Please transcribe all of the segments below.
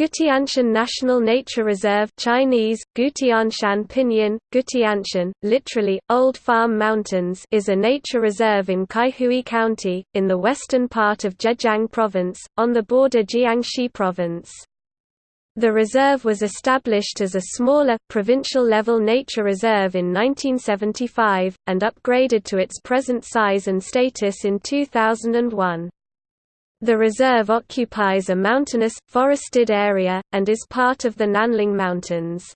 Gutianshan National Nature Reserve Chinese, Gutianshan Pinyin, Gutianshan, literally, Old Farm Mountains is a nature reserve in Kaihua County, in the western part of Zhejiang Province, on the border Jiangxi Province. The reserve was established as a smaller, provincial-level nature reserve in 1975, and upgraded to its present size and status in 2001. The reserve occupies a mountainous, forested area, and is part of the Nanling Mountains.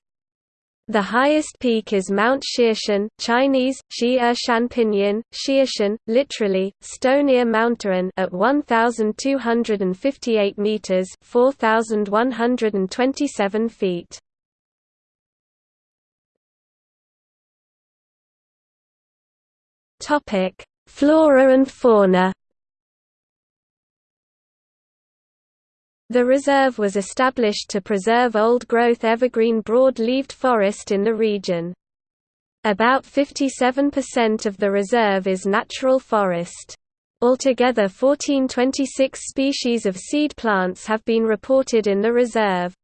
The highest peak is Mount Xieshan Chinese, Shi-er-shan Pinyin, Xieshan, literally, Stonier Mountain at 1,258 metres 4,127 feet. Flora and fauna The reserve was established to preserve old-growth evergreen broad-leaved forest in the region. About 57% of the reserve is natural forest. Altogether 1426 species of seed plants have been reported in the reserve.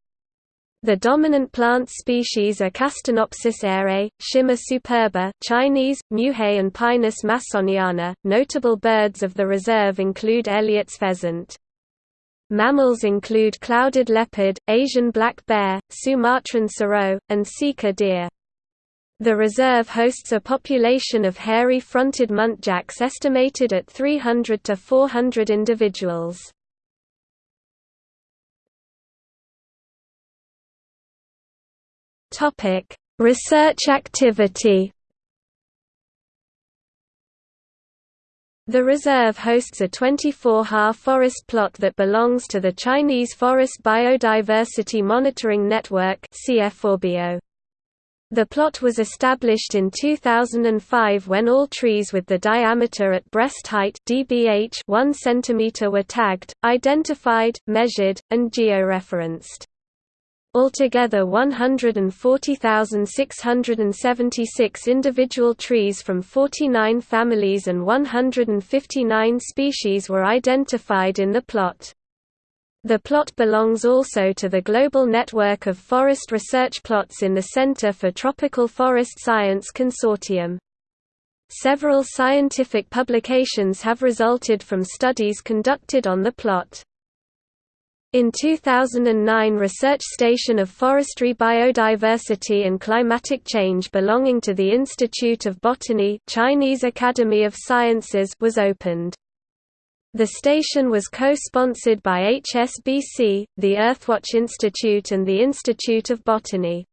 The dominant plant species are Castanopsis eyrei, Schima superba Chinese, Muhei and Pinus massoniana. Notable birds of the reserve include Elliott's pheasant. Mammals include clouded leopard, Asian black bear, Sumatran serow, and sika deer. The reserve hosts a population of hairy-fronted muntjacs estimated at 300 to 400 individuals. Research activity The reserve hosts a 24-ha forest plot that belongs to the Chinese Forest Biodiversity Monitoring Network The plot was established in 2005 when all trees with the diameter at breast height dBH 1 cm were tagged, identified, measured, and georeferenced. Altogether 140,676 individual trees from 49 families and 159 species were identified in the plot. The plot belongs also to the global network of forest research plots in the Center for Tropical Forest Science Consortium. Several scientific publications have resulted from studies conducted on the plot. In 2009 research station of forestry biodiversity and climatic change belonging to the Institute of Botany Chinese Academy of Sciences was opened. The station was co-sponsored by HSBC, the Earthwatch Institute and the Institute of Botany.